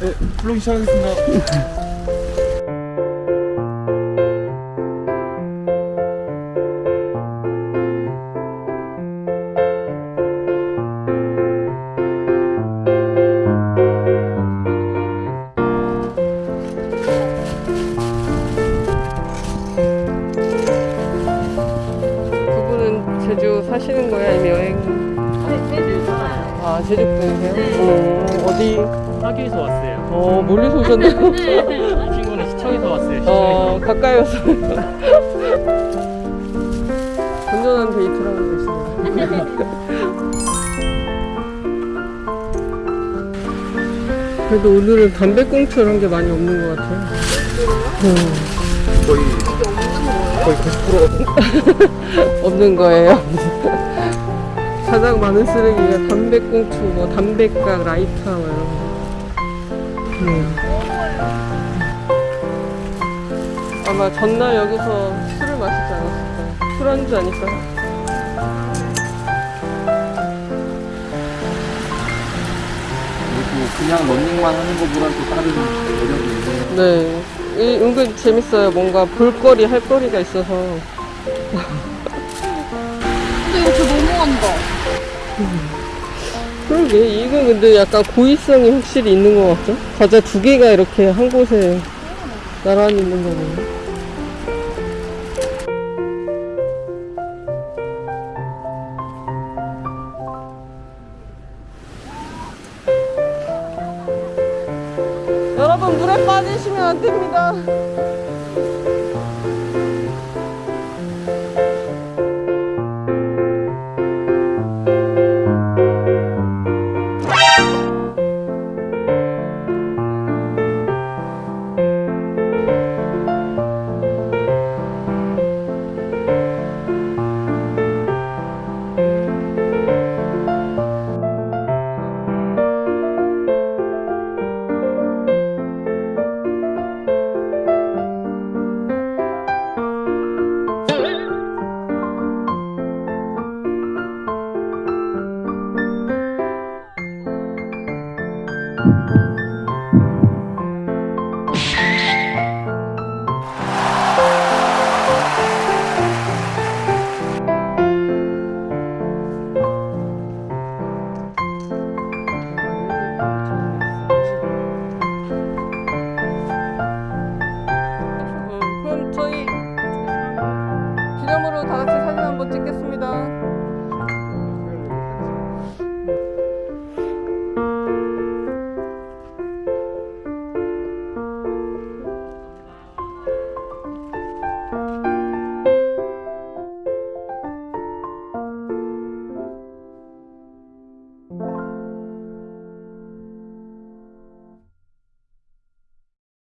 네, 블로깅 시작하겠습니다. 제주 사시는 거예요? 아니면 여행? 아, 제주 분이세요? 어, 어디? 사기에서 왔어요. 어, 멀리서 오셨네요. 이 친구는 시청에서 왔어요. 시청에서. 어, 가까이 와서. 건전한 데이트를 하고 계시네요. 그래도 오늘은 담배꽁초를 한게 많이 없는 것 같아요. 음, 거의 거의 90%가 없는 거예요. 가장 많은 쓰레기가 담배꽁초, 뭐 담배각, 라이터 뭐 이런 거. 음. 아마 전날 여기서 술을 마시지 않았을까요? 술안주 아닐까요? 그리고 그냥 런닝만 하는 것보다는 또 다른 매력이 있는 네. 이 은근 재밌어요. 뭔가 볼거리, 할 거리가 있어서. 근데 이거 저 너무한다. 그러게. 이건 근데 약간 고의성이 확실히 있는 것 같죠? 과자 두 개가 이렇게 한 곳에 나란히 있는 거 보면. 여러분, 물에 빠지시면 안 됩니다. 기념으로 다 같이 사진 한번 찍겠습니다.